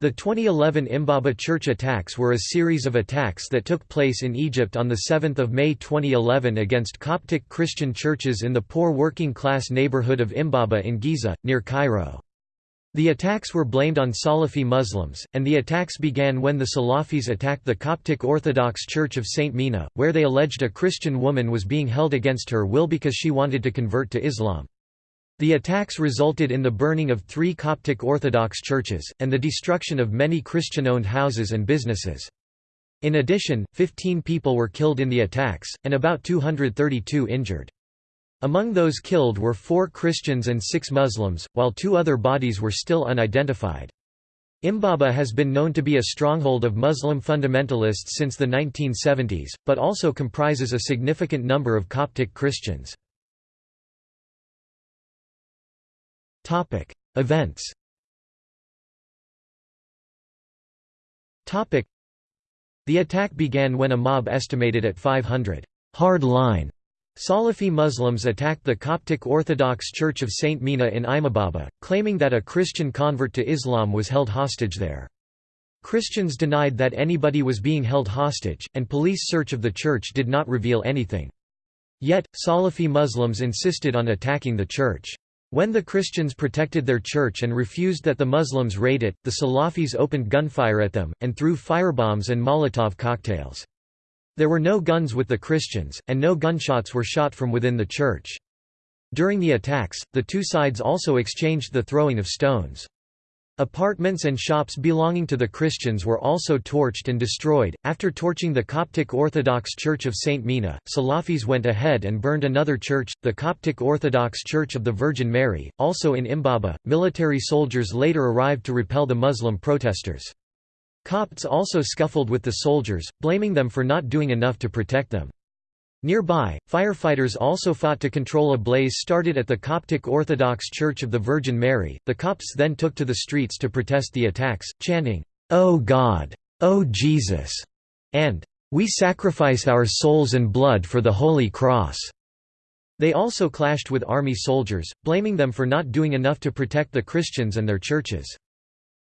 The 2011 Imbaba church attacks were a series of attacks that took place in Egypt on 7 May 2011 against Coptic Christian churches in the poor working-class neighborhood of Imbaba in Giza, near Cairo. The attacks were blamed on Salafi Muslims, and the attacks began when the Salafis attacked the Coptic Orthodox Church of St. Mina, where they alleged a Christian woman was being held against her will because she wanted to convert to Islam. The attacks resulted in the burning of three Coptic Orthodox churches, and the destruction of many Christian-owned houses and businesses. In addition, 15 people were killed in the attacks, and about 232 injured. Among those killed were four Christians and six Muslims, while two other bodies were still unidentified. Imbaba has been known to be a stronghold of Muslim fundamentalists since the 1970s, but also comprises a significant number of Coptic Christians. Topic: Events. Topic: The attack began when a mob estimated at 500 hard-line Salafi Muslims attacked the Coptic Orthodox Church of St. Mina in Imbaba, claiming that a Christian convert to Islam was held hostage there. Christians denied that anybody was being held hostage, and police search of the church did not reveal anything. Yet, Salafi Muslims insisted on attacking the church. When the Christians protected their church and refused that the Muslims raid it, the Salafis opened gunfire at them, and threw firebombs and Molotov cocktails. There were no guns with the Christians, and no gunshots were shot from within the church. During the attacks, the two sides also exchanged the throwing of stones. Apartments and shops belonging to the Christians were also torched and destroyed. After torching the Coptic Orthodox Church of St. Mina, Salafis went ahead and burned another church, the Coptic Orthodox Church of the Virgin Mary, also in Imbaba. Military soldiers later arrived to repel the Muslim protesters. Copts also scuffled with the soldiers, blaming them for not doing enough to protect them. Nearby, firefighters also fought to control a blaze started at the Coptic Orthodox Church of the Virgin Mary. The Copts then took to the streets to protest the attacks, chanting, "O God! O Jesus!" and "We sacrifice our souls and blood for the Holy Cross." They also clashed with army soldiers, blaming them for not doing enough to protect the Christians and their churches.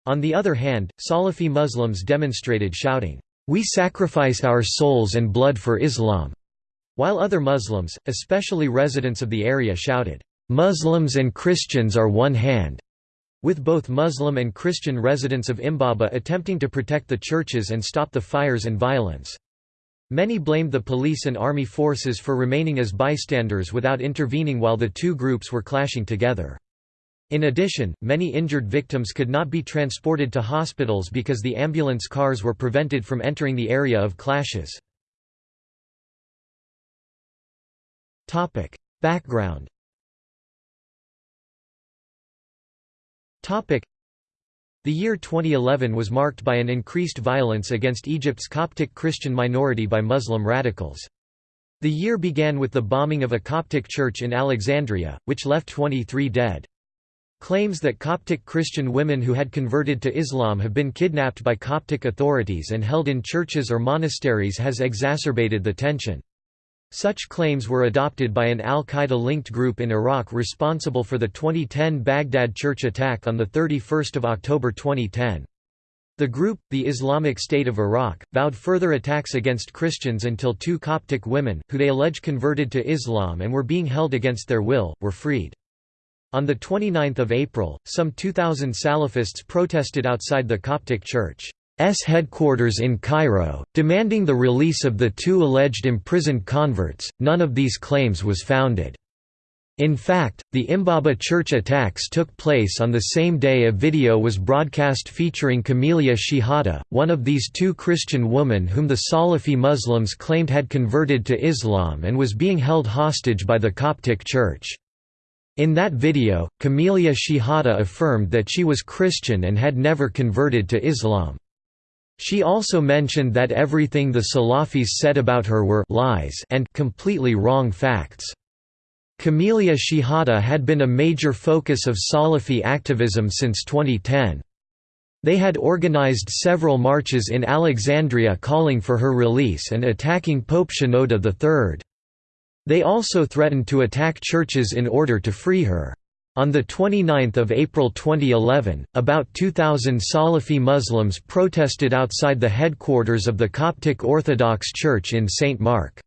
On the other hand, Salafi Muslims demonstrated shouting, "We sacrifice our souls and blood for Islam." While other Muslims, especially residents of the area shouted, "'Muslims and Christians are one hand' with both Muslim and Christian residents of Imbaba attempting to protect the churches and stop the fires and violence. Many blamed the police and army forces for remaining as bystanders without intervening while the two groups were clashing together. In addition, many injured victims could not be transported to hospitals because the ambulance cars were prevented from entering the area of clashes. Topic: Background. Topic: The year 2011 was marked by an increased violence against Egypt's Coptic Christian minority by Muslim radicals. The year began with the bombing of a Coptic church in Alexandria, which left 23 dead. Claims that Coptic Christian women who had converted to Islam have been kidnapped by Coptic authorities and held in churches or monasteries has exacerbated the tension. Such claims were adopted by an al-Qaeda-linked group in Iraq responsible for the 2010 Baghdad church attack on 31 October 2010. The group, the Islamic State of Iraq, vowed further attacks against Christians until two Coptic women, who they allege converted to Islam and were being held against their will, were freed. On 29 April, some 2,000 Salafists protested outside the Coptic church. S headquarters in Cairo, demanding the release of the two alleged imprisoned converts. None of these claims was founded. In fact, the Imbaba church attacks took place on the same day a video was broadcast featuring Camilia Shehata, one of these two Christian women whom the Salafi Muslims claimed had converted to Islam and was being held hostage by the Coptic Church. In that video, Camilia Shehata affirmed that she was Christian and had never converted to Islam. She also mentioned that everything the Salafis said about her were lies and completely wrong facts. Camilia Shehata had been a major focus of Salafi activism since 2010. They had organized several marches in Alexandria calling for her release and attacking Pope Shenouda III. They also threatened to attack churches in order to free her. On 29 April 2011, about 2,000 Salafi Muslims protested outside the headquarters of the Coptic Orthodox Church in St. Mark's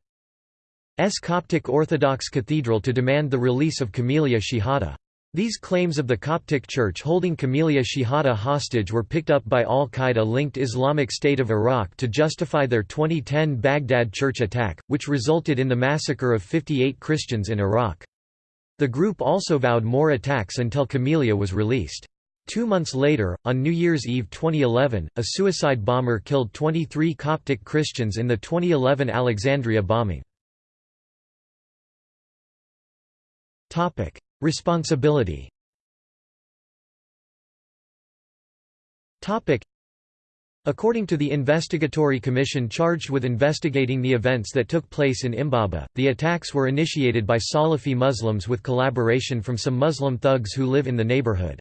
Coptic Orthodox Cathedral to demand the release of Camilia Shehata. These claims of the Coptic Church holding Camilia Shehata hostage were picked up by al-Qaeda-linked Islamic State of Iraq to justify their 2010 Baghdad church attack, which resulted in the massacre of 58 Christians in Iraq. The group also vowed more attacks until Camilia was released. Two months later, on New Year's Eve 2011, a suicide bomber killed 23 Coptic Christians in the 2011 Alexandria bombing. Responsibility According to the investigatory commission charged with investigating the events that took place in Imbaba, the attacks were initiated by Salafi Muslims with collaboration from some Muslim thugs who live in the neighborhood.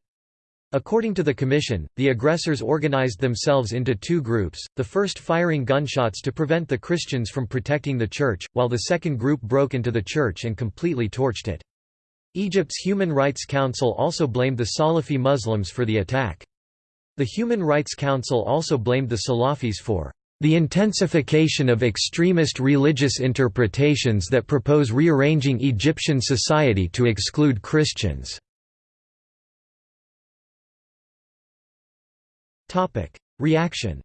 According to the commission, the aggressors organized themselves into two groups, the first firing gunshots to prevent the Christians from protecting the church, while the second group broke into the church and completely torched it. Egypt's Human Rights Council also blamed the Salafi Muslims for the attack. The Human Rights Council also blamed the Salafis for the intensification of extremist religious interpretations that propose rearranging Egyptian society to exclude Christians. Reaction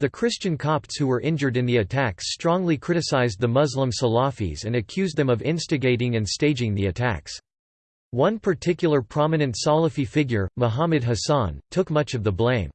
the Christian Copts who were injured in the attacks strongly criticized the Muslim Salafis and accused them of instigating and staging the attacks. One particular prominent Salafi figure, Muhammad Hassan, took much of the blame.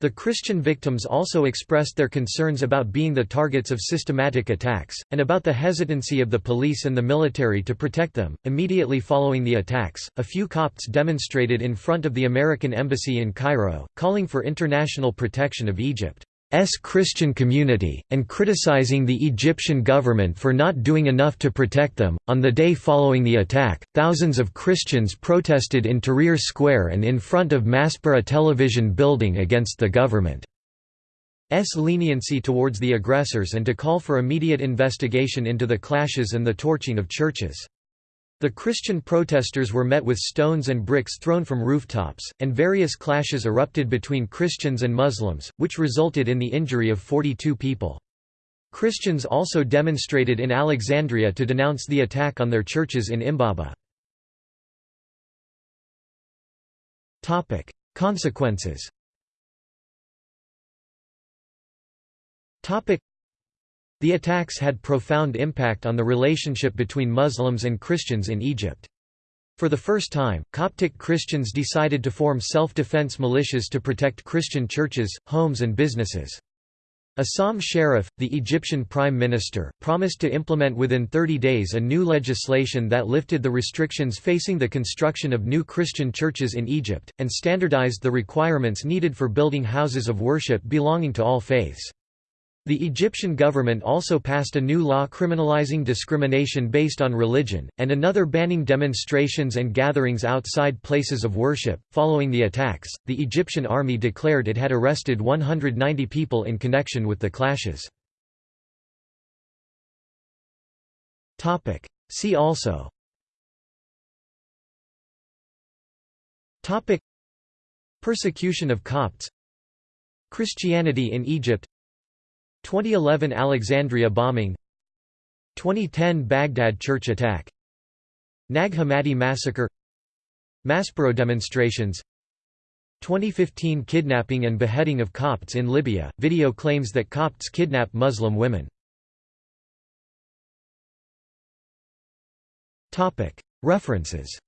The Christian victims also expressed their concerns about being the targets of systematic attacks, and about the hesitancy of the police and the military to protect them. Immediately following the attacks, a few Copts demonstrated in front of the American Embassy in Cairo, calling for international protection of Egypt. S Christian community, and criticizing the Egyptian government for not doing enough to protect them. On the day following the attack, thousands of Christians protested in Tahrir Square and in front of Maspero television building against the government's leniency towards the aggressors and to call for immediate investigation into the clashes and the torching of churches. The Christian protesters were met with stones and bricks thrown from rooftops, and various clashes erupted between Christians and Muslims, which resulted in the injury of 42 people. Christians also demonstrated in Alexandria to denounce the attack on their churches in Imbaba. Consequences the attacks had profound impact on the relationship between Muslims and Christians in Egypt. For the first time, Coptic Christians decided to form self-defense militias to protect Christian churches, homes and businesses. Essam Sharaf, the Egyptian prime minister, promised to implement within 30 days a new legislation that lifted the restrictions facing the construction of new Christian churches in Egypt, and standardized the requirements needed for building houses of worship belonging to all faiths. The Egyptian government also passed a new law criminalizing discrimination based on religion, and another banning demonstrations and gatherings outside places of worship. Following the attacks, the Egyptian army declared it had arrested 190 people in connection with the clashes. See also. Persecution of Copts. Christianity in Egypt 2011 Alexandria bombing. 2010 Baghdad church attack. Nag Hammadi massacre. Maspero demonstrations. 2015 kidnapping and beheading of Copts in Libya, video claims that Copts kidnap Muslim women. References